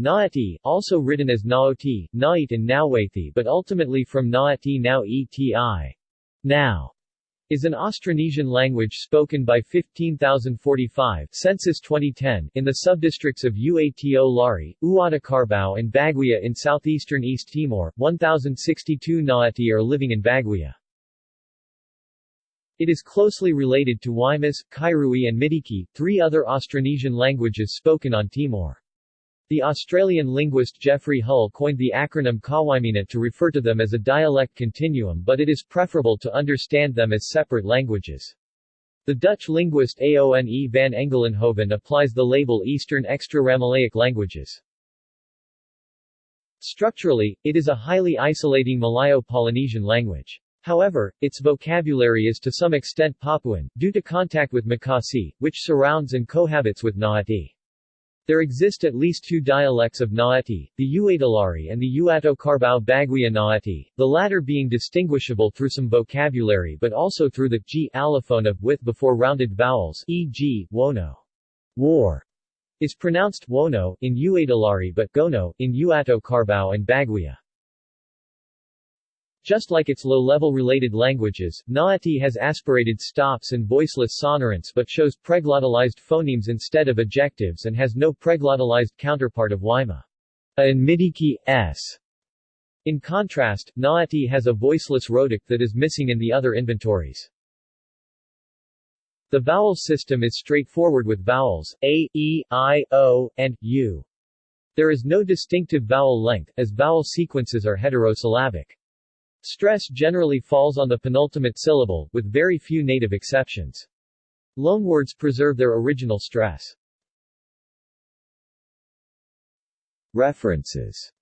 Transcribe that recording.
Naati, also written as Naoti, Nait and Nawathi but ultimately from Naati now eti. Now is an Austronesian language spoken by 15,045 census 2010 in the subdistricts of Uato Lari, Uatacarbao and Baguia in southeastern East Timor. 1,062 Naati are living in Baguia. It is closely related to Waimas, Kairui and Midiki, three other Austronesian languages spoken on Timor. The Australian linguist Geoffrey Hull coined the acronym Kawaimina to refer to them as a dialect continuum but it is preferable to understand them as separate languages. The Dutch linguist Aone van Engelenhoven applies the label Eastern Extra-Ramaleic languages. Structurally, it is a highly isolating Malayo-Polynesian language. However, its vocabulary is to some extent Papuan, due to contact with Makasae, which surrounds and cohabits with Naati. There exist at least two dialects of Naati, the Uatalari and the Uato Carbao Baguia Naati, the latter being distinguishable through some vocabulary but also through the g allophone of with before rounded vowels e.g., wono. War is pronounced wono in Uatalari but gono in Uato Carbao and Baguia. Just like its low-level related languages, Naati has aspirated stops and voiceless sonorants but shows preglottalized phonemes instead of ejectives and has no preglottalized counterpart of Waima. A and Midiki, s. In contrast, Naati has a voiceless rhotic that is missing in the other inventories. The vowel system is straightforward with vowels, a, e, i, o, and, u. There is no distinctive vowel length, as vowel sequences are heterosyllabic. Stress generally falls on the penultimate syllable, with very few native exceptions. Loanwords preserve their original stress. References